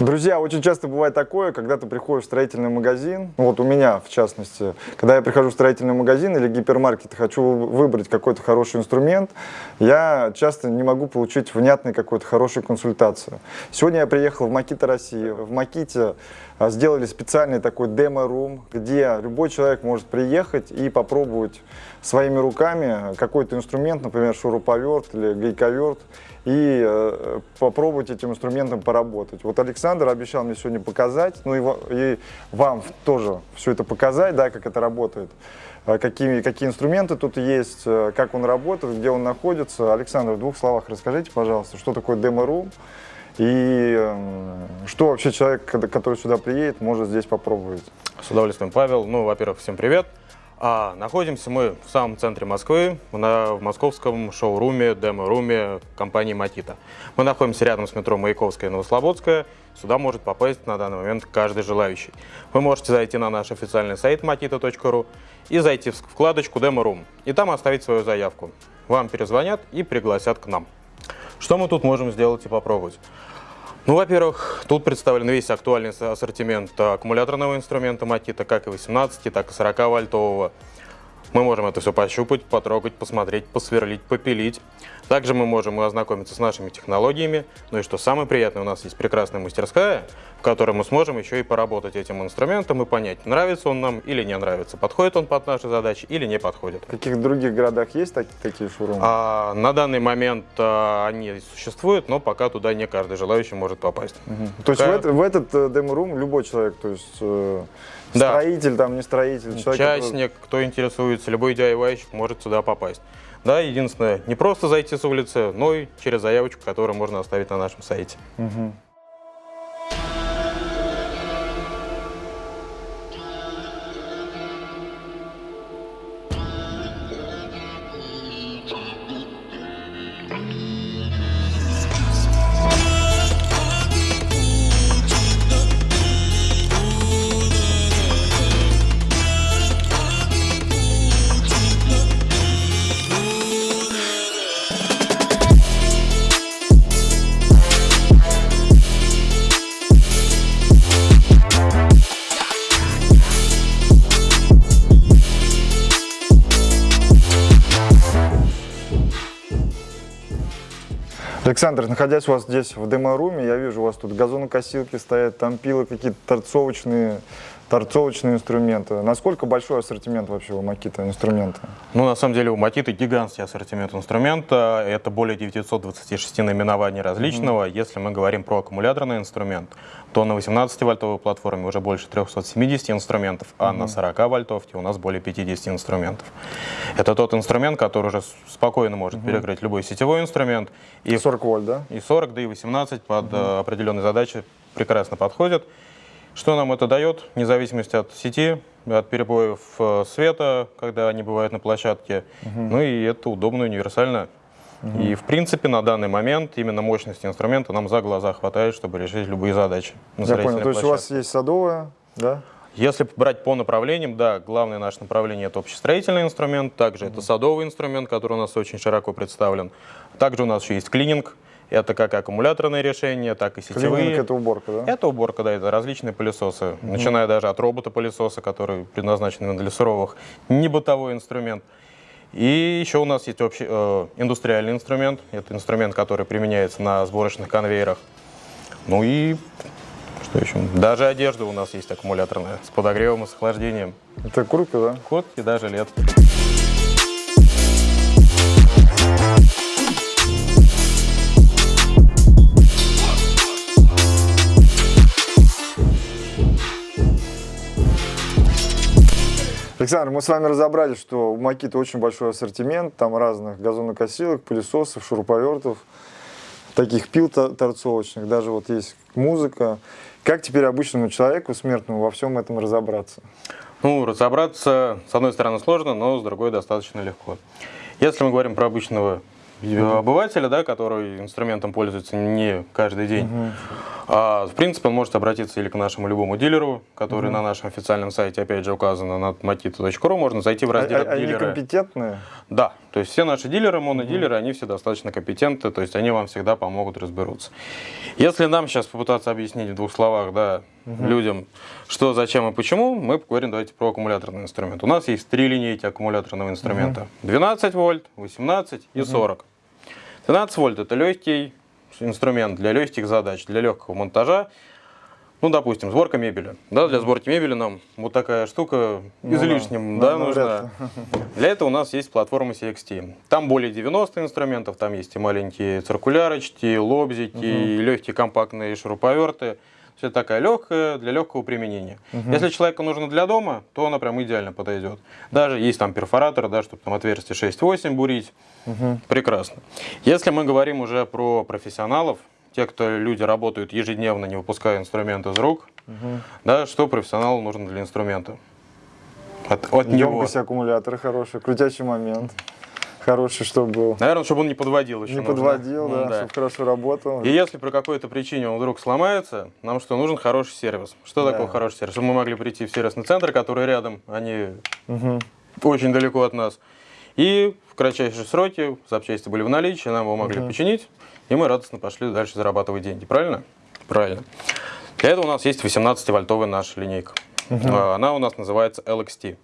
Друзья, очень часто бывает такое, когда ты приходишь в строительный магазин, вот у меня в частности, когда я прихожу в строительный магазин или гипермаркет хочу выбрать какой-то хороший инструмент, я часто не могу получить внятную какую-то хорошую консультацию. Сегодня я приехал в Макита России. В Маките а, сделали специальный такой демо-рум, где любой человек может приехать и попробовать своими руками какой-то инструмент, например, шуруповерт или гайковерт, и э, попробовать этим инструментом поработать. Вот Александр обещал мне сегодня показать, ну и, и вам тоже все это показать, да, как это работает, э, какие, какие инструменты тут есть, э, как он работает, где он находится. Александр, в двух словах расскажите, пожалуйста, что такое демо-рум и э, что вообще человек, который сюда приедет, может здесь попробовать. С удовольствием, Павел. Ну, во-первых, всем привет. А, находимся мы в самом центре Москвы, на, в московском шоуруме, демо-руме компании Матита. Мы находимся рядом с метро Маяковская и Новослободская. Сюда может попасть на данный момент каждый желающий. Вы можете зайти на наш официальный сайт matita.ru и зайти в вкладочку Demo-Room и там оставить свою заявку. Вам перезвонят и пригласят к нам. Что мы тут можем сделать и попробовать? Ну, во-первых, тут представлен весь актуальный ассортимент аккумуляторного инструмента Матита, как и 18, так и 40 вольтового. Мы можем это все пощупать, потрогать, посмотреть, посверлить, попилить. Также мы можем ознакомиться с нашими технологиями. Ну и что самое приятное, у нас есть прекрасная мастерская, в которой мы сможем еще и поработать этим инструментом и понять, нравится он нам или не нравится, подходит он под наши задачи или не подходит. В каких других городах есть так, такие шоурумы? А, на данный момент а, они существуют, но пока туда не каждый желающий может попасть. Угу. То есть в, это, в этот э, демо-рум любой человек, то есть... Да. Строитель, там не строитель. Человек, Частник, который... кто интересуется, любой diy может сюда попасть. Да, единственное, не просто зайти с улицы, но и через заявочку, которую можно оставить на нашем сайте. Угу. Александр, находясь у вас здесь в демо-руме, я вижу, у вас тут газонокосилки стоят, там пилы какие-то торцовочные, торцовочные инструменты. Насколько большой ассортимент вообще у Макита инструмента? Ну, на самом деле, у Макита гигантский ассортимент инструмента. Это более 926 наименований различного. Mm -hmm. Если мы говорим про аккумуляторный инструмент, то на 18-вольтовой платформе уже больше 370 инструментов, а mm -hmm. на 40-вольтовке у нас более 50 инструментов. Это тот инструмент, который уже спокойно может mm -hmm. перекрыть любой сетевой инструмент. И 40 вольт, да? И 40, да и 18 под mm -hmm. определенные задачи прекрасно подходят. Что нам это дает? Независимость от сети, от перебоев э, света, когда они бывают на площадке. Угу. Ну и это удобно, универсально. Угу. И в принципе на данный момент именно мощности инструмента нам за глаза хватает, чтобы решить любые задачи. Я понял, то есть у вас есть садовая, да? Если брать по направлениям, да, главное наше направление – это общестроительный инструмент, также mm это садовый инструмент, который у нас очень широко представлен. Также у нас еще есть клининг, это как аккумуляторные решения, так и сетевые. Клининг – это уборка, да? Это уборка, да, это различные пылесосы. Угу. Начиная даже от робота-пылесоса, который предназначен для суровых, не бытовой инструмент. И еще у нас есть общий, э, индустриальный инструмент. Это инструмент, который применяется на сборочных конвейерах. Ну и что еще? Даже одежда у нас есть аккумуляторная, с подогревом и с охлаждением. Это куртка, да? Куртки, даже лет. Александр, мы с вами разобрали, что у Макита очень большой ассортимент, там разных газонокосилок, пылесосов, шуруповертов, таких пил торцовочных, даже вот есть музыка. Как теперь обычному человеку, смертному, во всем этом разобраться? Ну, разобраться, с одной стороны, сложно, но с другой достаточно легко. Если мы говорим про обычного обывателя, да, который инструментом пользуется не каждый день, угу. А, в принципе, он может обратиться или к нашему любому дилеру, который на нашем официальном сайте, опять же, указано на matita.ru, можно зайти в раздел А- а- Они дилеры. компетентные? Да, то есть все наши дилеры, монодилеры, они все достаточно компетентны, то есть они вам всегда помогут разберутся. Если нам сейчас попытаться объяснить в двух словах, да, людям, что, зачем и почему, мы поговорим давайте про аккумуляторный инструмент. У нас есть три линейки аккумуляторного инструмента. 12 вольт, 18 и 40. 12 вольт это легкий инструмент для легких задач, для легкого монтажа. Ну, допустим, сборка мебели. Да, для сборки мебели нам вот такая штука Ну излишним да, да, ну, нужна. Для этого у нас есть платформа CXT. Там более 90 инструментов, там есть и маленькие циркулярочки, и лобзики, и легкие компактные шуруповерты. Все такая легкая для легкого применения. Если человеку нужно для дома, то она прям идеально подойдет. Даже есть там перфоратор, да, чтобы там отверстие 6-8 бурить. Прекрасно. Если мы говорим уже про профессионалов, те, кто люди работают ежедневно, не выпуская инструмент из рук, да, что профессионалу нужно для инструмента? От, от него. Емкость аккумулятора хорошая, крутящий момент хороший, чтобы был. Наверное, чтобы он не подводил еще Не нужно. подводил, Ну, да, чтобы хорошо работал. И если по какой-то причине он вдруг сломается, нам что, нужен хороший сервис. Что Да. такое хороший сервис? Чтобы мы могли прийти в сервисный центр, который рядом, они Мгм. очень далеко от нас. И в кратчайшие сроки запчасти были в наличии, нам его могли починить, и мы радостно пошли дальше зарабатывать деньги. Правильно? Правильно. Для этого у нас есть 18-вольтовая наша линейка. А, Она у нас называется LXT.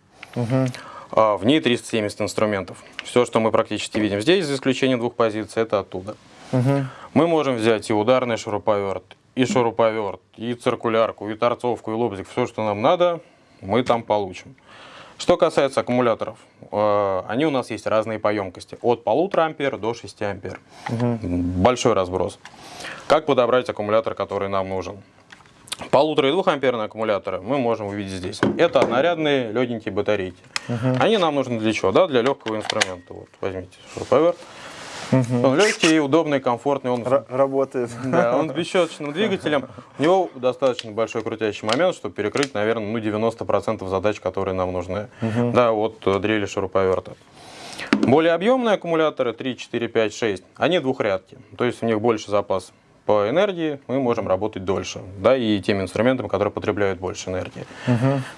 А, В ней 370 инструментов. Все, что мы практически видим здесь, за исключением двух позиций, это оттуда. Мгм. Мы можем взять и ударный шуруповерт, и шуруповерт, и циркулярку, и торцовку, и лобзик. Все, что нам надо, мы там получим. Что касается аккумуляторов, э, они у нас есть разные по емкости. От 1,5 ампер до 6 ампер. Большой разброс. Как подобрать аккумулятор, который нам нужен? Полутора и двухамперные аккумуляторы мы можем увидеть здесь. Это однорядные легенькие батарейки. Они нам нужны для чего? Да, для легкого инструмента. Вот, возьмите шуруповерт. Он легкий, удобный, комфортный. Он Ра- Работает. да, он с бесщеточным двигателем. У него достаточно большой крутящий момент, чтобы перекрыть, наверное, ну, 90% задач, которые нам нужны. Да, вот э, дрели шуруповерта. Более объемные аккумуляторы 3, 4, 5, 6, они двухрядки. То есть у них больше запас по энергии, мы можем работать дольше. Да, и теми инструментами, которые потребляют больше энергии.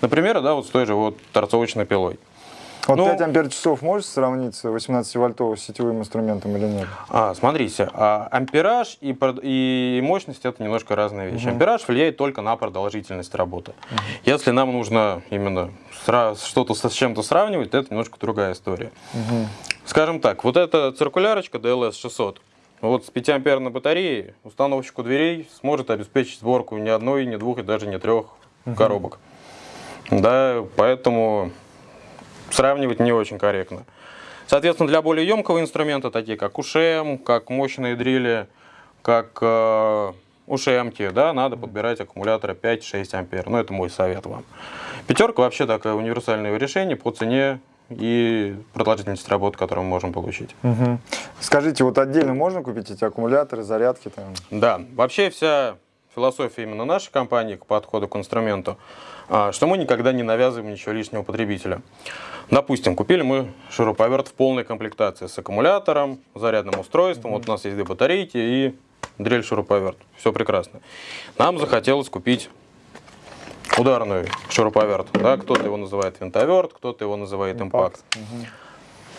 Например, да, вот с той же вот торцовочной пилой. Вот Ну- 5 ампер часов может сравниться 18-вольтовым сетевым инструментом или нет? А, смотрите, а, ампераж и, и мощность это немножко разные вещи. Ампераж влияет только на продолжительность работы. Если нам нужно именно что-то с чем-то сравнивать, то это немножко другая история. Скажем так, вот эта циркулярочка DLS 600, вот с 5 амперной батареей установщику дверей сможет обеспечить сборку ни одной, ни двух и даже не трех коробок. Да, поэтому сравнивать не очень корректно. Соответственно, для более емкого инструмента, такие как УШМ, как мощные дрели, как э, ушемки, да, надо подбирать аккумуляторы 5-6 ампер. Ну, это мой совет вам. Пятерка вообще такое универсальное решение по цене и продолжительности работы, которую мы можем получить. Мгм. Скажите, вот отдельно можно купить эти аккумуляторы, зарядки там? Да, вообще вся философия именно нашей компании к подходу к инструменту, что мы никогда не навязываем ничего лишнего потребителя. Допустим, купили мы шуруповерт в полной комплектации с аккумулятором, зарядным устройством, вот у нас есть две батарейки и дрель шуруповерт. Все прекрасно. Нам захотелось купить ударный шуруповерт. Да? Кто-то его называет винтоверт, кто-то его называет импакт.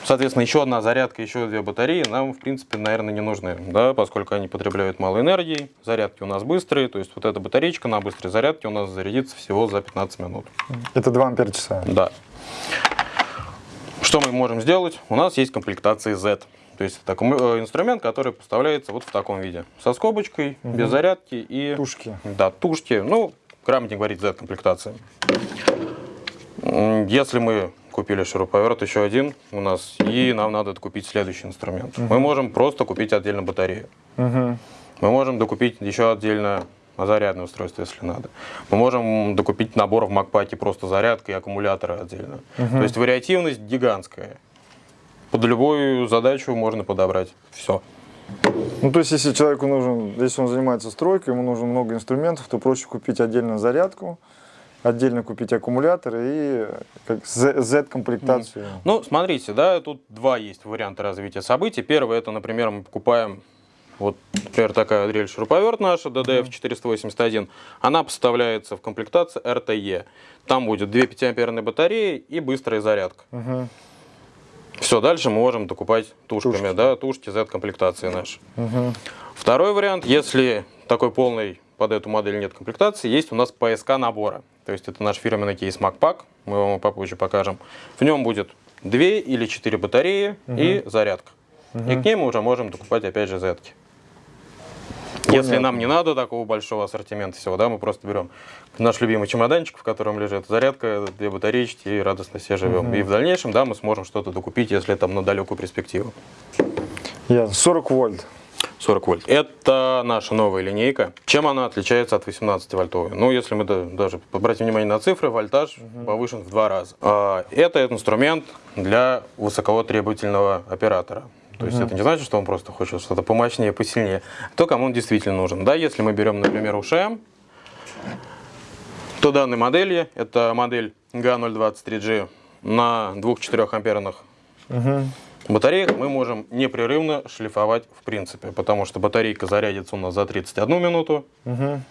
Соответственно, еще одна зарядка, еще две батареи нам, в принципе, наверное, не нужны, да, поскольку они потребляют мало энергии, зарядки у нас быстрые, то есть вот эта батареечка на быстрой зарядке у нас зарядится всего за 15 минут. Это 2 ампер часа. Да. Что мы можем сделать? У нас есть комплектация Z. То есть это аккуму- э, инструмент, который поставляется вот в таком виде. Со скобочкой, без зарядки и... Тушки. Да, тушки. Ну, грамотнее говорить Z-комплектация. Если мы купили шуруповерт еще один у нас, и нам надо купить следующий инструмент, мы можем просто купить отдельно батарею. Мгм. Мы можем докупить еще отдельно зарядное устройство, если надо. Мы можем докупить набор в Макпаке просто зарядка и аккумуляторы отдельно. То есть вариативность гигантская. Под любую задачу можно подобрать все. Ну, то есть, если человеку нужен, если он занимается стройкой, ему нужно много инструментов, то проще купить отдельно зарядку, отдельно купить аккумулятор и Z-комплектацию. Ну, смотрите, да, тут два есть варианта развития событий. Первый, это, например, мы покупаем Вот, например, такая дрель шуруповерт наша, DDF481, она поставляется в комплектации RTE. Там будет две 5-амперные батареи и быстрая зарядка. Мгм. Все, дальше мы можем докупать тушками, Тушки. да, тушки Z-комплектации наши. Мгм. Второй вариант, если такой полный под эту модель нет комплектации, есть у нас ПСК набора. То есть это наш фирменный кейс MacPack, мы вам попозже покажем. В нем будет две или четыре батареи и зарядка. И к ней мы уже можем докупать опять же Z. -ки. Если Понятно. нам не надо такого большого ассортимента всего, да, мы просто берем наш любимый чемоданчик, в котором лежит зарядка, две батареечки и радостно все живем. И в дальнейшем, да, мы сможем что-то докупить, если там на далекую перспективу. Ясно. 40 вольт. 40 вольт. Это наша новая линейка. Чем она отличается от 18 вольтовой? Ну, если мы да- даже обратим внимание на цифры, вольтаж повышен в два раза. А, Это инструмент для высокотребовательного оператора. То есть это не значит, что он просто хочет что-то помощнее, посильнее. То, кому он действительно нужен. Да, если мы берем, например, УШМ, то данной модели, это модель GA023G на 2-4 амперных Мгм. Батареях мы можем непрерывно шлифовать в принципе, потому что батарейка зарядится у нас за 31 минуту, Мгм.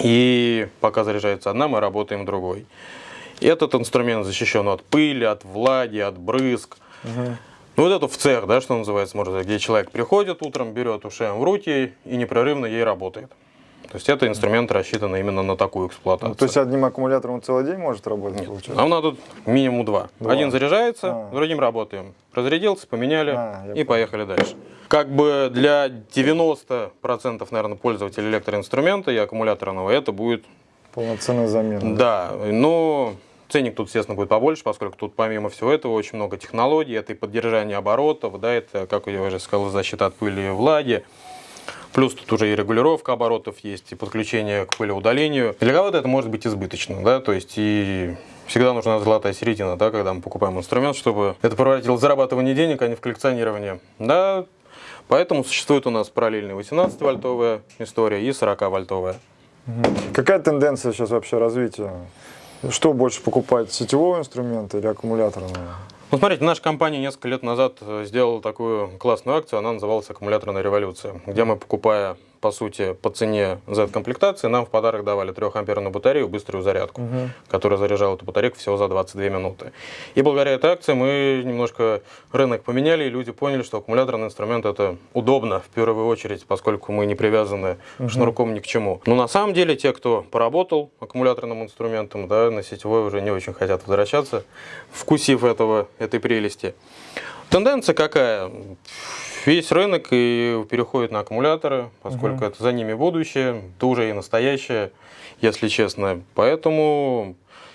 и пока заряжается одна, мы работаем другой. Этот инструмент защищен от пыли, от влаги, от брызг. Ну, вот это в цех, да, что называется, может, где человек приходит утром, берет УШМ в руки и непрерывно ей работает. То есть это инструмент рассчитан именно на такую эксплуатацию. Ну, То есть одним аккумулятором целый день может работать, получается? Нам надо минимум два. Два. Один заряжается, А. другим работаем. Разрядился, поменяли А, и поехали дальше. Как бы для 90% наверное, пользователей электроинструмента и аккумуляторного это будет, Полноценная замена. да, но ценник тут, естественно, будет побольше, поскольку тут помимо всего этого очень много технологий, это и поддержание оборотов, да, это, как я уже сказал, защита от пыли и влаги. Плюс тут уже и регулировка оборотов есть, и подключение к пылеудалению. Для кого-то это может быть избыточно, да, то есть и всегда нужна золотая середина, да, когда мы покупаем инструмент, чтобы это превратилось в зарабатывание денег, а не в коллекционирование. Да, поэтому существует у нас параллельная 18-вольтовая история и 40-вольтовая. Какая тенденция сейчас вообще развития? Что больше покупать, сетевого инструмента или аккумуляторного? Ну, смотрите, наша компания несколько лет назад э, сделала такую классную акцию, она называлась «Аккумуляторная революция», где мы, покупая, по сути, по цене Z-комплектации, нам в подарок давали 3-амперную батарею, быструю зарядку, которая заряжала эту батарейку всего за 22 минуты. И благодаря этой акции мы немножко рынок поменяли, и люди поняли, что аккумуляторный инструмент это удобно, в первую очередь, поскольку мы не привязаны шнурком ни к чему. Но на самом деле те, кто поработал аккумуляторным инструментом, да, на сетевой уже не очень хотят возвращаться, вкусив этого, этой прелести. Тенденция какая? Весь рынок и переходит на аккумуляторы, поскольку это за ними будущее, это уже и настоящее, если честно. Поэтому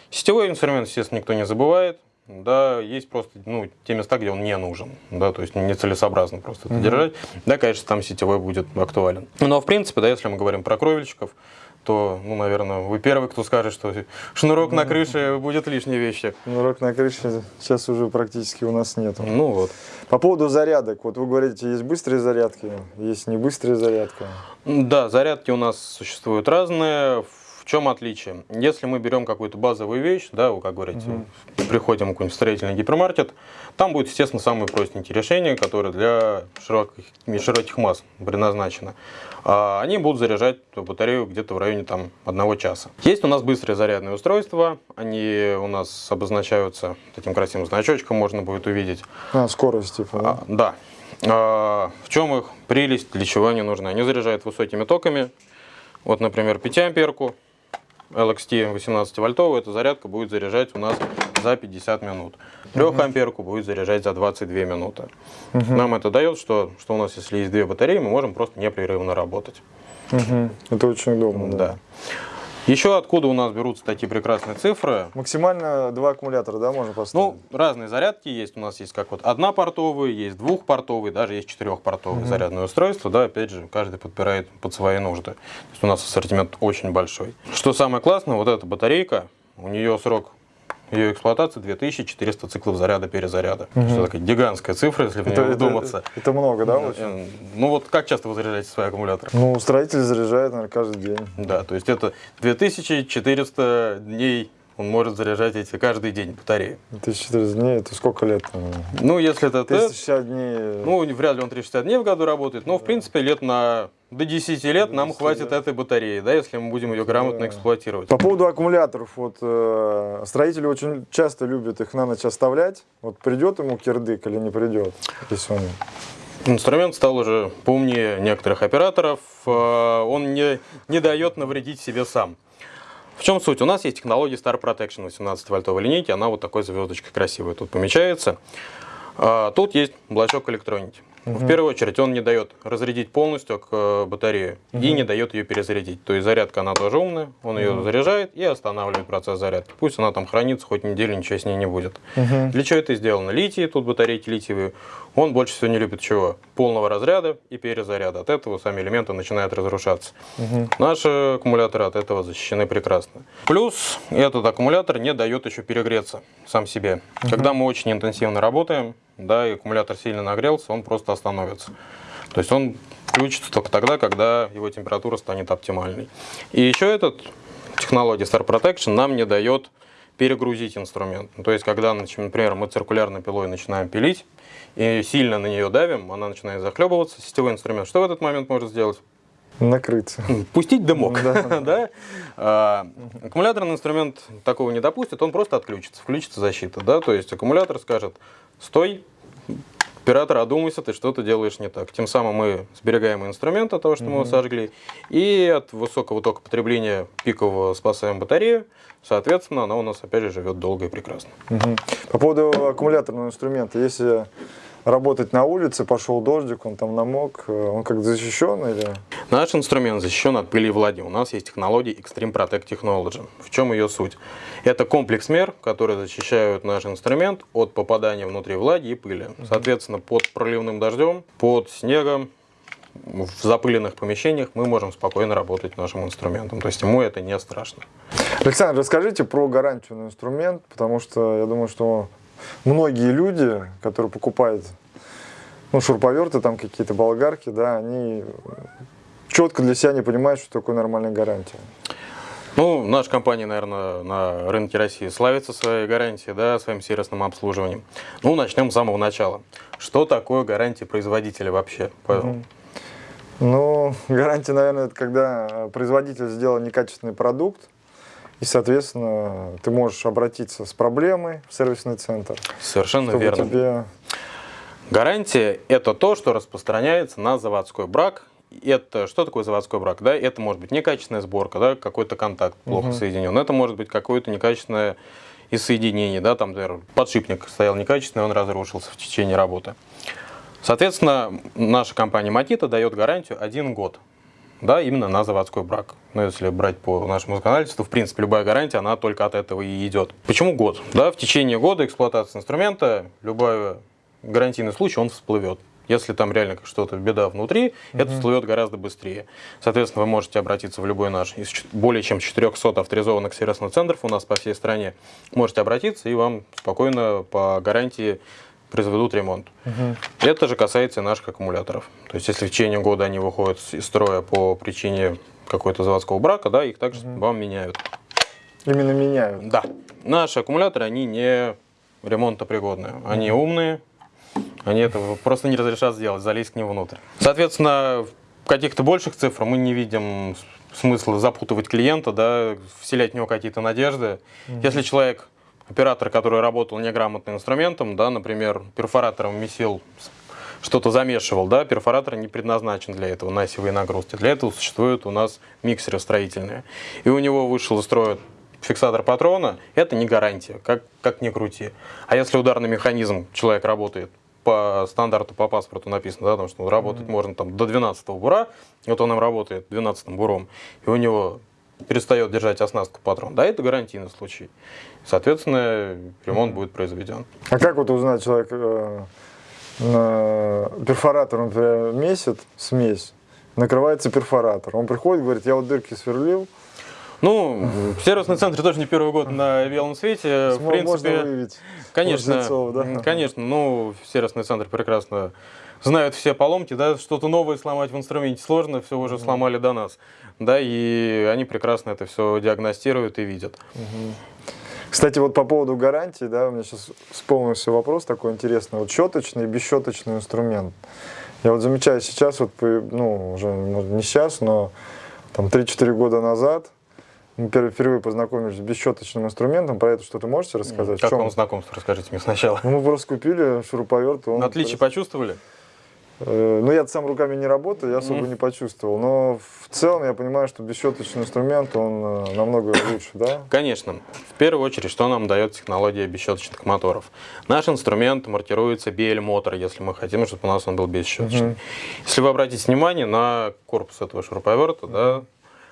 сетевой инструмент, естественно, никто не забывает. Да, есть просто ну, те места, где он не нужен, да, то есть нецелесообразно просто это держать. Да, конечно, там сетевой будет актуален. Но, в принципе, да, если мы говорим про кровельщиков, то, ну, наверное, вы первый, кто скажет, что шнурок на крыше будет лишней вещью. Шнурок на крыше сейчас уже практически у нас нету. Ну вот. По поводу зарядок, вот вы говорите, есть быстрые зарядки, есть не быстрые зарядки. Да, зарядки у нас существуют разные. В чем отличие? Если мы берем какую-то базовую вещь, да, вы, как говорите, приходим в какой-нибудь строительный гипермаркет, там будет, естественно, самые простенькие решения, которые для широких, широких масс предназначены. А Они будут заряжать батарею где-то в районе там, одного часа. Есть у нас быстрые зарядные устройства, они у нас обозначаются таким красивым значочком, можно будет увидеть. А, скорость, типа, да? А, да. А, в чем их прелесть, для чего они нужны? Они заряжают высокими токами. Вот, например, 5 амперку LXT 18 вольтовую, эта зарядка будет заряжать у нас за 50 минут. 3 амперку будет заряжать за 22 минуты. Нам это дает, что, что у нас, если есть две батареи, мы можем просто непрерывно работать. Мгм. Это очень удобно, да. Да. Еще откуда у нас берутся такие прекрасные цифры? Максимально два аккумулятора, да, можно поставить? Ну, разные зарядки есть. У нас есть как вот однопортовые, есть двухпортовые, даже есть четырехпортовые зарядные устройства. Да, опять же, каждый подбирает под свои нужды. То есть у нас ассортимент очень большой. Что самое классное, вот эта батарейка, у нее срок ее эксплуатации 2400 циклов заряда-перезаряда. Это такая гигантская цифра, если в это, нее это- вдуматься. это много, да, очень? Э, Ну вот как часто вы заряжаете свои аккумуляторы? Ну, строитель заряжает, наверное, каждый день. Да, то есть это 2400 дней он может заряжать эти каждый день батареи. 1400 дней, это сколько лет? Ну, если это тест, 360 дней. ну, вряд ли он 360 дней в году работает, но, в принципе, лет на до 10 лет До нам 10 хватит лет. этой батареи, да, если мы будем ее грамотно Да. эксплуатировать. По поводу аккумуляторов, вот э, строители очень часто любят их на ночь оставлять. Вот придет ему кирдык или не придет, если он... Инструмент стал уже поумнее некоторых операторов, э, он не, не дает навредить себе сам. В чем суть? У нас есть технология Star Protection 18-вольтовой линейки, она вот такой звездочкой красивой тут помечается. А, Тут есть блочок электроники. В первую очередь он не дает разрядить полностью к э, батарее и не дает ее перезарядить. То есть зарядка она тоже умная, он ее заряжает и останавливает процесс зарядки. Пусть она там хранится хоть неделю, ничего с ней не будет. Для чего это сделано? Литий, тут батарейки литиевые. Он больше всего не любит чего? Полного разряда и перезаряда. От этого сами элементы начинают разрушаться. Наши аккумуляторы от этого защищены прекрасно. Плюс этот аккумулятор не дает еще перегреться сам себе. Когда мы очень интенсивно работаем, да, и аккумулятор сильно нагрелся, он просто остановится. То есть он включится только тогда, когда его температура станет оптимальной. И еще этот технология Star Protection нам не дает перегрузить инструмент. Ну, То есть, когда, например, мы циркулярной пилой начинаем пилить и сильно на нее давим, она начинает захлебываться, сетевой инструмент. Что в этот момент может сделать? Накрыться. Пустить дымок. Да. да? А, аккумуляторный инструмент такого не допустит, он просто отключится, включится защита. Да? То есть аккумулятор скажет, стой, оператор, одумайся, ты что-то делаешь не так. Тем самым мы сберегаем инструмент от того, что мы его сожгли, и от высокого тока потребления пикового спасаем батарею. Соответственно, она у нас опять же живет долго и прекрасно. Мгм. По поводу аккумуляторного инструмента, если работать на улице, пошел дождик, он там намок, э, он как защищен или... Наш инструмент защищен от пыли и влаги. У нас есть технология Extreme Protect Technology. В чем ее суть? Это комплекс мер, которые защищают наш инструмент от попадания внутри влаги и пыли. Соответственно, под проливным дождем, под снегом, в запыленных помещениях мы можем спокойно работать нашим инструментом. То есть ему это не страшно. Александр, расскажите про гарантию на инструмент, потому что я думаю, что многие люди, которые покупают ну, шуруповерты, там какие-то болгарки, да, они четко для себя не понимают, что такое нормальная гарантия. Ну, наша компания, наверное, на рынке России славится своей гарантией, да, своим сервисным обслуживанием. Ну, начнем с самого начала. Что такое гарантия производителя вообще? Павел? Ну, гарантия, наверное, это когда производитель сделал некачественный продукт, и, соответственно, ты можешь обратиться с проблемой в сервисный центр, Совершенно верно. тебе... Гарантия – это то, что распространяется на заводской брак. Это что такое заводской брак? Да? Это может быть некачественная сборка, да? какой-то контакт плохо соединен. Это может быть какое-то некачественное из соединений, да? там, например, подшипник стоял некачественный, он разрушился в течение работы. Соответственно, наша компания Матита дает гарантию один год. Да, именно на заводской брак. Но если брать по нашему законодательству, в принципе, любая гарантия, она только от этого и идет. Почему год? Да, в течение года эксплуатации инструмента любой гарантийный случай, он всплывет. Если там реально что-то беда внутри, это всплывет гораздо быстрее. Соответственно, вы можете обратиться в любой наш из более чем 400 авторизованных сервисных центров у нас по всей стране. Можете обратиться, и вам спокойно по гарантии произведут ремонт. Это же касается и наших аккумуляторов. То есть, если в течение года они выходят из строя по причине какой-то заводского брака, да, их также вам меняют. Именно меняют. Да, наши аккумуляторы, они не ремонтопригодные. Они умные, они этого просто не разрешат сделать, залезть к ним внутрь. Соответственно, каких-то больших цифрах мы не видим смысла запутывать клиента, да, вселять в него какие-то надежды. Если человек, оператор, который работал неграмотно инструментом, да, например, перфоратором месил что-то замешивал, да, перфоратор не предназначен для этого, на осевые нагрузки. Для этого существуют у нас миксеры строительные. И у него вышел из строя фиксатор патрона, это не гарантия, как, как ни крути. А если ударный механизм, человек работает по стандарту, по паспорту написано, да, потому что работать можно там до 12 бура, вот он им работает 12 буром, и у него перестает держать оснастку патрон, да, это гарантийный случай. Соответственно, ремонт будет произведен. А как вот узнать человек, э, на перфоратор, например, месяц, смесь, накрывается перфоратор. Он приходит, говорит, я вот дырки сверлил, Ну, сервисный центр тоже не первый год на белом свете. В принципе, можно выявить. Конечно, лжецов, да? конечно, ну, сервисный центр прекрасно знают все поломки, да, что-то новое сломать в инструменте сложно, все уже сломали до нас, да, и они прекрасно это все диагностируют и видят. Кстати, вот по поводу гарантии, да, у меня сейчас вспомнился вопрос такой интересный. Вот щеточный и бесщеточный инструмент. Я вот замечаю сейчас, вот, ну, уже не сейчас, но там 3-4 года назад впервые познакомились с бесщеточным инструментом. Про это что-то можете рассказать? Как вам знакомство? Расскажите мне сначала. Ну, мы просто купили шуруповерт. Он Отличие почувствовали? Э, ну, я сам руками не работаю, я особо mm. не почувствовал. Но в целом я понимаю, что бесщеточный инструмент, он э, намного лучше, да? Конечно. В первую очередь, что нам дает технология бесщеточных моторов? Наш инструмент маркируется BL-мотор, если мы хотим, чтобы у нас он был бесщеточный. Mm -hmm. Если вы обратите внимание на корпус этого шуруповерта, mm -hmm. да,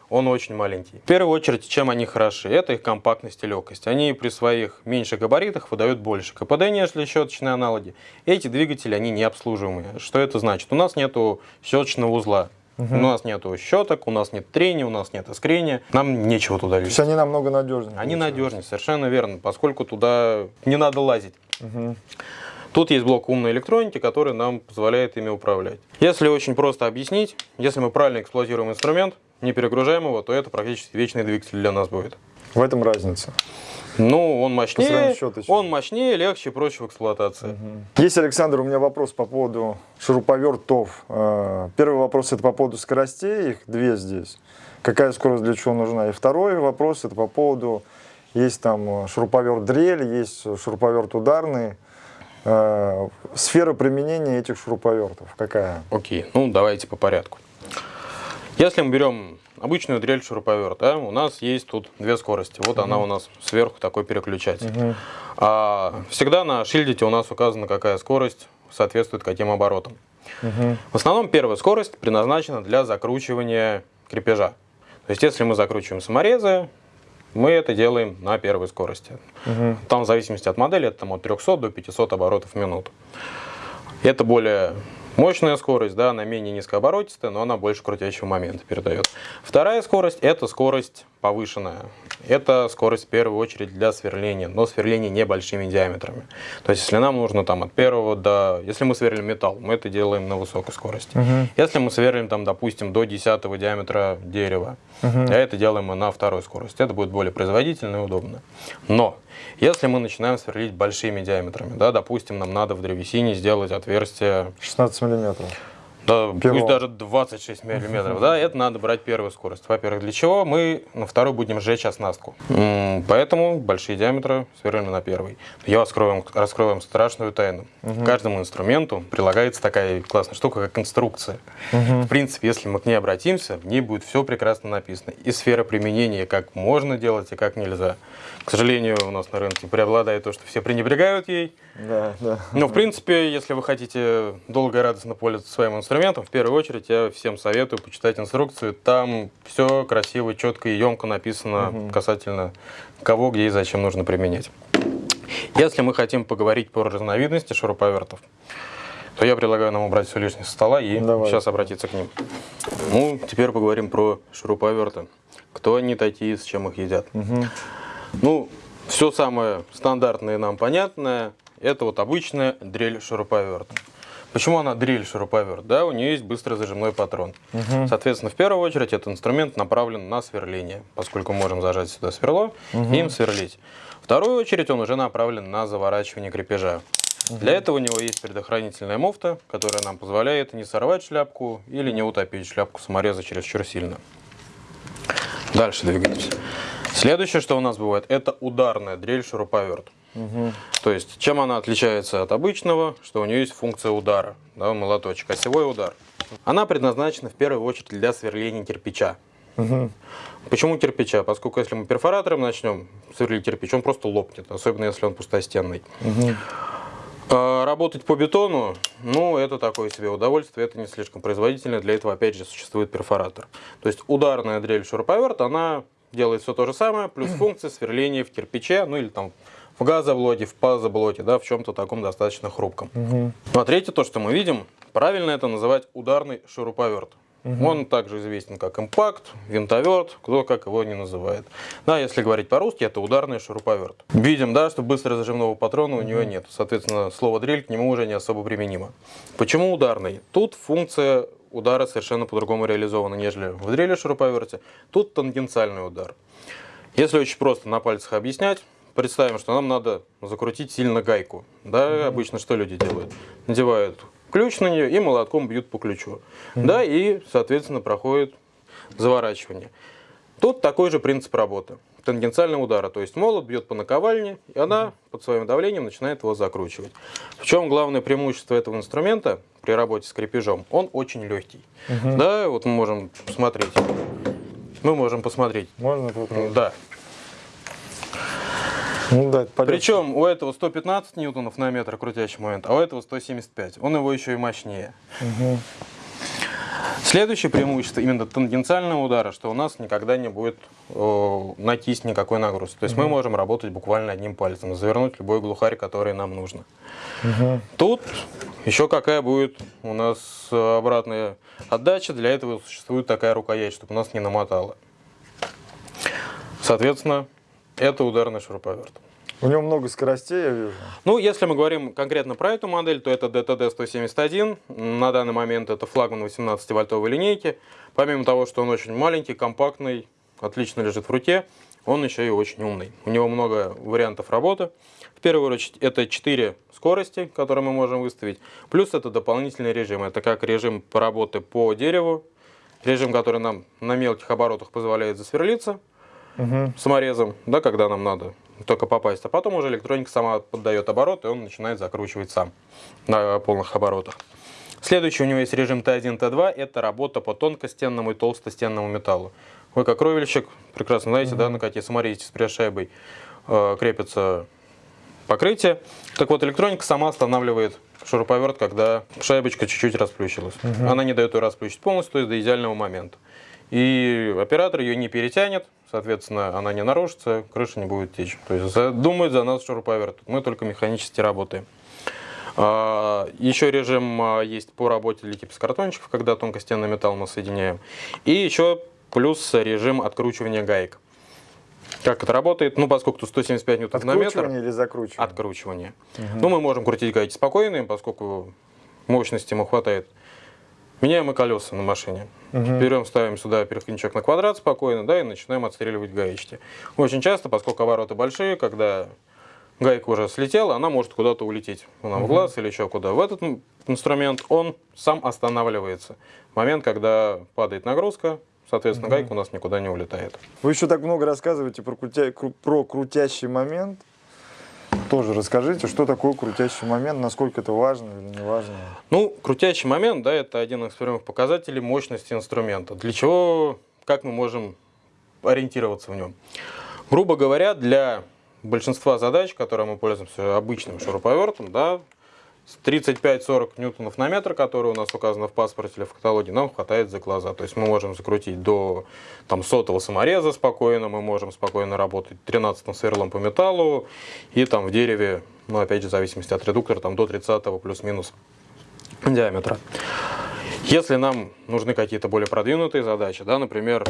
он очень маленький. В первую очередь, чем они хороши? Это их компактность и легкость. Они при своих меньших габаритах выдают больше КПД, нежели щеточные аналоги. Эти двигатели, они не обслуживаемые. Что это значит? У нас нету щеточного узла. Угу. У нас нету щеток, у нас нет трения, у нас нет искрения. Нам нечего туда вести. То есть они намного надежнее. Они надежнее, совершенно верно, поскольку туда не надо лазить. Угу. Тут есть блок умной электроники, который нам позволяет ими управлять. Если очень просто объяснить, если мы правильно эксплуатируем инструмент, не перегружаем его, то это практически вечный двигатель для нас будет. В этом разница. Ну, он мощнее, он мощнее, легче, проще в эксплуатации. Угу. Есть, Александр, у меня вопрос по поводу шуруповертов. Э, первый вопрос это по поводу скоростей, их две здесь. Какая скорость для чего нужна? И второй вопрос это по поводу, есть там шуруповерт дрель, есть шуруповерт ударный. Э, сфера применения этих шуруповертов какая? Окей, ну давайте по порядку. Если мы берем обычную дрель шуруповерт, да, у нас есть тут две скорости. Вот угу. она у нас сверху такой переключатель. Угу. А, всегда на шильдите у нас указана, какая скорость соответствует каким оборотам. Угу. В основном первая скорость предназначена для закручивания крепежа. То есть если мы закручиваем саморезы, мы это делаем на первой скорости. Угу. Там в зависимости от модели, это там, от 300 до 500 оборотов в минуту. Это более Мощная скорость, да, она менее низкооборотистая, но она больше крутящего момента передает. Вторая скорость – это скорость повышенная. Это скорость в первую очередь для сверления, но сверление небольшими диаметрами. То есть, если нам нужно там от первого до... Если мы сверлим металл, мы это делаем на высокой скорости. Угу. Если мы сверлим там, допустим, до 10 диаметра дерева, угу. это делаем мы на второй скорости. Это будет более производительно и удобно. Но если мы начинаем сверлить большими диаметрами, да, допустим, нам надо в древесине сделать отверстие... 16 миллиметров. Да, Первого. пусть даже 26 миллиметров, да, это надо брать первую скорость. Во-первых, для чего? Мы на второй будем сжечь оснастку. Поэтому большие диаметры сверлим на первый. Я раскрою вам, раскрою вам страшную тайну. Угу. Каждому инструменту прилагается такая классная штука, как инструкция. Угу. В принципе, если мы к ней обратимся, в ней будет все прекрасно написано. И сфера применения, как можно делать и как нельзя. К сожалению, у нас на рынке преобладает то, что все пренебрегают ей. Да, да. Но, в принципе, если вы хотите долго и радостно пользоваться своим инструментом, в первую очередь я всем советую почитать инструкцию. Там все красиво, четко и емко написано угу. касательно кого, где и зачем нужно применять. Если мы хотим поговорить про разновидности шуруповертов, то я предлагаю нам убрать все лишнее со стола и Давай. сейчас обратиться к ним. Ну, теперь поговорим про шуруповерты. Кто они такие, с чем их едят. Угу. Ну, все самое стандартное и нам понятное, это вот обычная дрель шуруповерт. Почему она дрель шуруповерт? Да, у нее есть быстрый зажимной патрон. Угу. Соответственно, в первую очередь этот инструмент направлен на сверление, поскольку можем зажать сюда сверло угу. и им сверлить. Вторую очередь он уже направлен на заворачивание крепежа. Угу. Для этого у него есть предохранительная муфта, которая нам позволяет не сорвать шляпку или не утопить шляпку самореза чересчур сильно. Дальше двигаемся. Следующее, что у нас бывает, это ударная дрель шуруповерт. Угу. То есть, чем она отличается от обычного, что у нее есть функция удара, да, молоточек, осевой удар. Она предназначена в первую очередь для сверления кирпича. Угу. Почему кирпича? Поскольку если мы перфоратором начнем сверлить кирпич, он просто лопнет, особенно если он пустостенный. Угу. А работать по бетону, ну, это такое себе удовольствие, это не слишком производительно, для этого, опять же, существует перфоратор. То есть ударная дрель шуруповерт, она делает все то же самое, плюс функция сверления в кирпиче, ну или там в газоблоке, в пазоблоке, да, в чем-то таком достаточно хрупком. Угу. Ну а третье, то, что мы видим, правильно это называть ударный шуруповерт. Угу. Он также известен как импакт, винтоверт, кто как его не называет. Да, если говорить по-русски, это ударный шуруповерт. Видим, да, что быстро зажимного патрона у угу. него нет. Соответственно, слово дрель к нему уже не особо применимо. Почему ударный? Тут функция удара совершенно по-другому реализованы, нежели в дрели шуруповерте. Тут тангенциальный удар. Если очень просто на пальцах объяснять, представим, что нам надо закрутить сильно гайку. Да, mm-hmm. обычно что люди делают? Надевают ключ на нее и молотком бьют по ключу. Mm-hmm. Да, и, соответственно, проходит заворачивание. Тут такой же принцип работы. Тангенциального удара. То есть молот бьет по наковальне, и она под своим давлением начинает его закручивать. В чем главное преимущество этого инструмента при работе с крепежом? Он очень легкий. Угу. Да, вот мы можем посмотреть. Мы можем посмотреть. Можно попробовать? Да. Ну, да, Причем у этого 115 ньютонов на метр крутящий момент, а у этого 175. Он его еще и мощнее. Угу. Следующее преимущество именно тангенциального удара, что у нас никогда не будет о, на кисть никакой нагрузки. То есть mm мы можем работать буквально одним пальцем, завернуть любой глухарь, который нам нужно. Mm Тут еще какая будет у нас обратная отдача. Для этого существует такая рукоять, чтобы у нас не намотало. Соответственно, это ударный шуруповерт. У него много скоростей, я вижу. Ну, если мы говорим конкретно про эту модель, то это DTD-171. На данный момент это флагман 18-вольтовой линейки. Помимо того, что он очень маленький, компактный, отлично лежит в руке, он еще и очень умный. У него много вариантов работы. В первую очередь, это 4 скорости, которые мы можем выставить. Плюс это дополнительный режим. Это как режим работы по дереву, режим, который нам на мелких оборотах позволяет засверлиться угу. саморезом, да, когда нам надо только попасть. А потом уже электроника сама поддает обороты, и он начинает закручивать сам на полных оборотах. Следующий у него есть режим Т1, Т2. Это работа по тонкостенному и толстостенному металлу. Вы как ровельщик прекрасно знаете, -hmm. да, на какие саморезите с пресс-шайбой э, крепится покрытие. Так вот, электроника сама останавливает шуруповерт, когда шайбочка чуть-чуть расплющилась. Угу. Она не дает ее расплющить полностью, то есть до идеального момента. И оператор ее не перетянет, соответственно, она не нарушится, крыша не будет течь. То есть думает за нас шуруповерт, мы только механически работаем. А, еще режим а, есть по работе для гипсокартончиков, когда тонкостенный металл мы соединяем. И еще плюс режим откручивания гаек. Как это работает? Ну, поскольку тут 175 ньютонов на метр. Откручивание или закручивание? Откручивание. Угу. Ну, мы можем крутить гайки спокойно, поскольку мощности ему хватает Меняем и колеса на машине. Угу. Берем, ставим сюда переходничок на квадрат спокойно, да, и начинаем отстреливать гаечки. Очень часто, поскольку обороты большие, когда гайка уже слетела, она может куда-то улететь нам угу. в глаз или еще куда. В этот инструмент он сам останавливается. Момент, когда падает нагрузка, соответственно, угу. гайка у нас никуда не улетает. Вы еще так много рассказываете про, крутя... про крутящий момент. Тоже расскажите, что такое крутящий момент, насколько это важно или не важно? Ну, крутящий момент, да, это один из первых показателей мощности инструмента. Для чего, как мы можем ориентироваться в нем? Грубо говоря, для большинства задач, которые мы пользуемся обычным шуруповертом, да, 35-40 ньютонов на метр, которые у нас указаны в паспорте или в каталоге, нам хватает за глаза. То есть мы можем закрутить до там, сотого самореза спокойно, мы можем спокойно работать 13 сверлом по металлу и там в дереве, ну опять же в зависимости от редуктора, там до 30 плюс-минус диаметра. Если нам нужны какие-то более продвинутые задачи, да, например,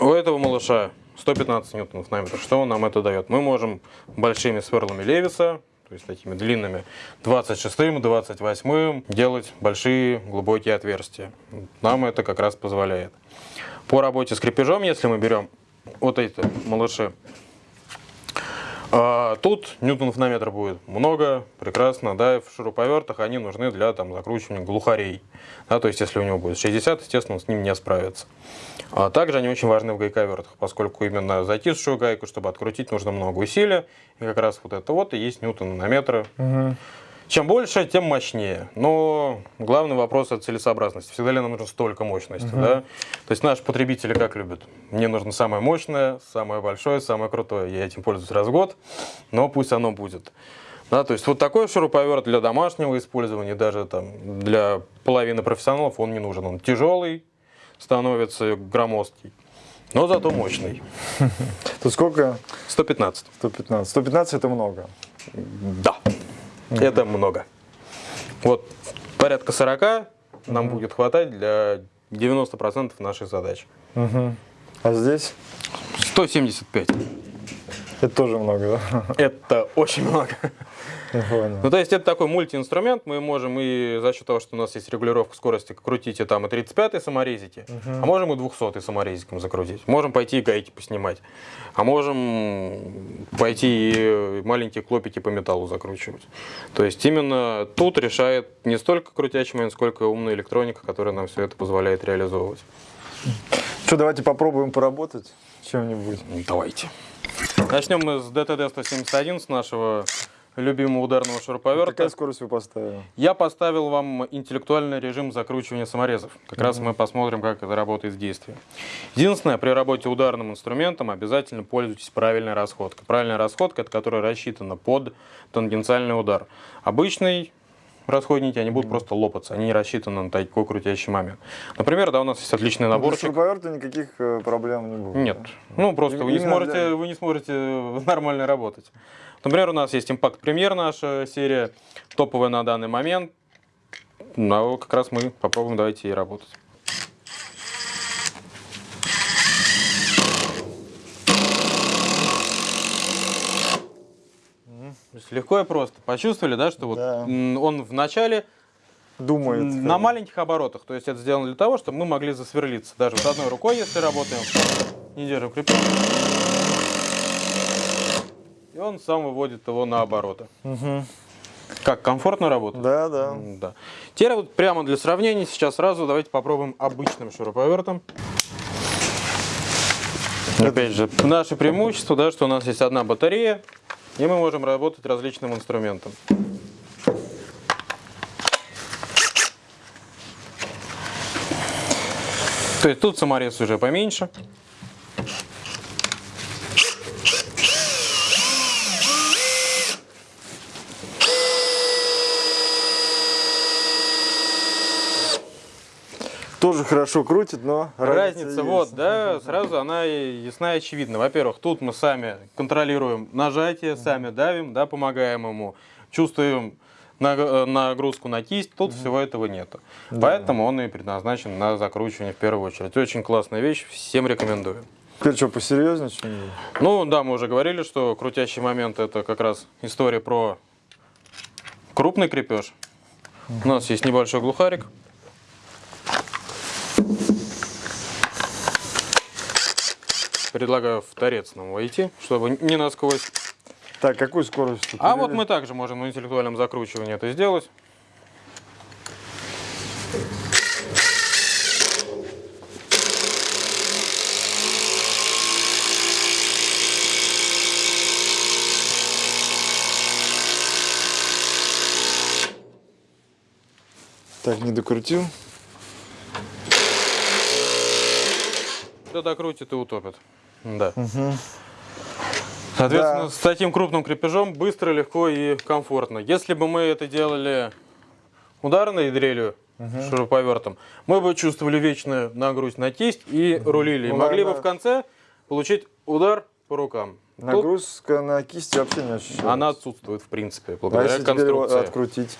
у этого малыша 115 ньютонов на метр, что нам это дает? Мы можем большими сверлами Левиса то есть такими длинными, 26-м, 28-м делать большие глубокие отверстия. Нам это как раз позволяет. По работе с крепежом, если мы берем вот эти малыши, а, тут ньютонов на метр будет много, прекрасно, да, в шуруповертах они нужны для там, закручивания глухарей. Да, то есть, если у него будет 60, естественно, он с ним не справится. А также они очень важны в гайковертах, поскольку именно затисшую гайку, чтобы открутить, нужно много усилия. И как раз вот это вот и есть ньютон на метр. Угу. Чем больше, тем мощнее. Но главный вопрос это целесообразность. Всегда ли нам нужно столько мощности? Угу. Да? То есть наши потребители как любят? Мне нужно самое мощное, самое большое, самое крутое. Я этим пользуюсь раз в год, но пусть оно будет. Да, то есть вот такой шуруповерт для домашнего использования, даже там для половины профессионалов он не нужен. Он тяжелый, становится громоздкий, но зато мощный. Тут сколько? 115. 115. 115 это много. Да, это много. Вот порядка 40 нам будет хватать для 90% наших задач. А здесь? 175. Это тоже много, да? Это очень много. Ну, то есть это такой мультиинструмент, мы можем и за счет того, что у нас есть регулировка скорости, крутить и там и 35-й саморезики, а можем и 200-й саморезиком закрутить. Можем пойти и гайки поснимать, а можем пойти и маленькие клопики по металлу закручивать. То есть именно тут решает не столько крутящий момент, сколько умная электроника, которая нам все это позволяет реализовывать. Что, давайте попробуем поработать чем-нибудь. Давайте. Начнем мы с DTD-171, с нашего любимого ударного шуруповерта. Какая скорость вы поставили? Я поставил вам интеллектуальный режим закручивания саморезов. Как раз мы посмотрим, как это работает в действии. Единственное, при работе ударным инструментом обязательно пользуйтесь правильной расходкой. Правильная расходка, это которая рассчитана под тангенциальный удар. Обычный расходники, они будут просто лопаться, они не рассчитаны на такой крутящий момент. Например, да, у нас есть отличный Для наборчик. шуруповерта никаких э, проблем не будет. Нет. да? Ну, просто вы не, сможете, для- вы не сможете нормально работать. Например, у нас есть Impact Premier, наша серия, топовая на данный момент. Ну, а как раз мы попробуем, давайте и работать. То есть Легко и просто. Почувствовали, да, что вот Да. м, он в начале Думает. На маленьких оборотах. То есть это сделано для того, чтобы мы могли засверлиться. Даже вот одной рукой, если работаем, не держим крепеж. И он сам выводит его на обороты. Мгм. Как, комфортно работать? Да, да. Да. Теперь вот прямо для сравнения, сейчас сразу давайте попробуем обычным шуруповертом. Опять же, наше преимущество, да, что у нас есть одна батарея, и мы можем работать различным инструментом. То есть тут саморез уже поменьше. Тоже хорошо крутит, но Разница, есть. вот, да, сразу она ясна и очевидна. Во-первых, тут мы сами контролируем нажатие, сами давим, да, помогаем ему, чувствуем э, нагрузку на кисть, тут всего этого нету. Поэтому он и предназначен на закручивание в первую очередь. Очень классная вещь, всем рекомендую. Теперь что, посерьезнее? Ну да, мы уже говорили, что крутящий момент это как раз история про крупный крепеж. У нас есть небольшой глухарик. Предлагаю в торец нам войти, чтобы не насквозь. Так, какую скорость? тут А вот мы также можем на интеллектуальном закручивании это сделать. Так, не докрутил. Кто докрутит и утопит. Да. Соответственно, Да. с таким крупным крепежом быстро, легко и комфортно. Если бы мы это делали ударной дрелью, шуруповертом, мы бы чувствовали вечную нагрузь на кисть и рулили. И Ну, могли бы в конце получить удар по рукам. Тут Нагрузка на кисти вообще не ощущается. она отсутствует в принципе, а благодаря если теперь его конструкции. открутить?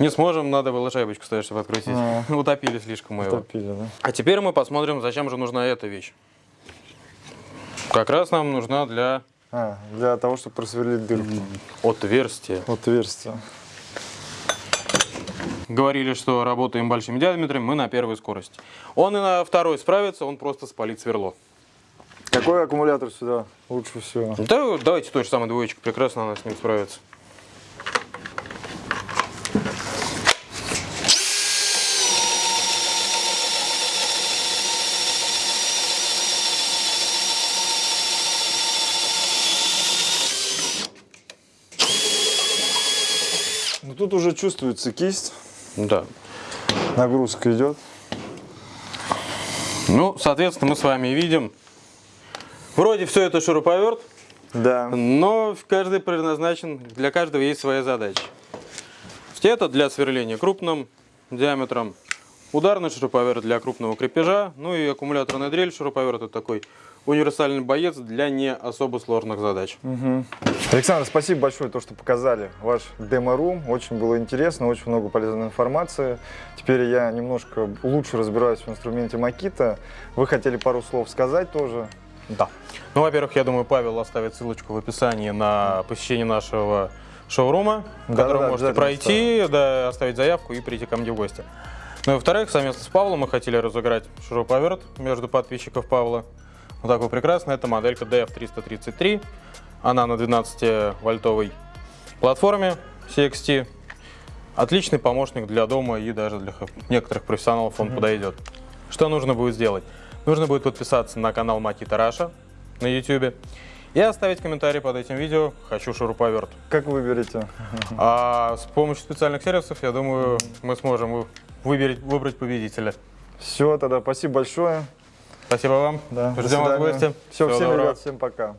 Не сможем, надо было шайбочку ставить, чтобы открутить. А. Утопили слишком мы его. Да? А теперь мы посмотрим, зачем же нужна эта вещь. Как раз нам нужна для А, для того, чтобы просверлить дырку. отверстия. Отверстие. Говорили, что работаем большими диаметрами, мы на первой скорости. Он и на второй справится, он просто спалит сверло. Какой аккумулятор сюда лучше всего? Да, давайте той же самой двоечкой, прекрасно она с ним справится. Тут уже чувствуется кисть, Да. нагрузка идет. Ну, соответственно, мы с вами видим, вроде все это шуруповерт, Да. но каждый предназначен, для каждого есть своя задача. Это для сверления крупным диаметром, ударный шуруповерт для крупного крепежа, ну и аккумуляторная дрель шуруповерт это такой универсальный боец для не особо сложных задач. Александр, спасибо большое, то, что показали ваш демо-рум. Очень было интересно, очень много полезной информации. Теперь я немножко лучше разбираюсь в инструменте Makita. Вы хотели пару слов сказать тоже? Да. Ну, во-первых, я думаю, Павел оставит ссылочку в описании на посещение нашего шоурума, в Да, котором да, можете пройти, да, оставить заявку и прийти ко мне в гости. Ну и во-вторых, совместно с Павлом мы хотели разыграть шуруповерт между подписчиков Павла. Вот такой прекрасный. Это моделька DF333. Она на 12-вольтовой платформе CXT. Отличный помощник для дома и даже для некоторых профессионалов он подойдет. Что нужно будет сделать? Нужно будет подписаться на канал Макита Раша на YouTube и оставить комментарий под этим видео «Хочу шуруповерт». Как выберете? А с помощью специальных сервисов, я думаю, мы сможем вы- выберить, выбрать победителя. Все, тогда спасибо большое. Спасибо вам. Да, Ждем вас в гости. Все, Всего всем, доброго. ребят, всем пока.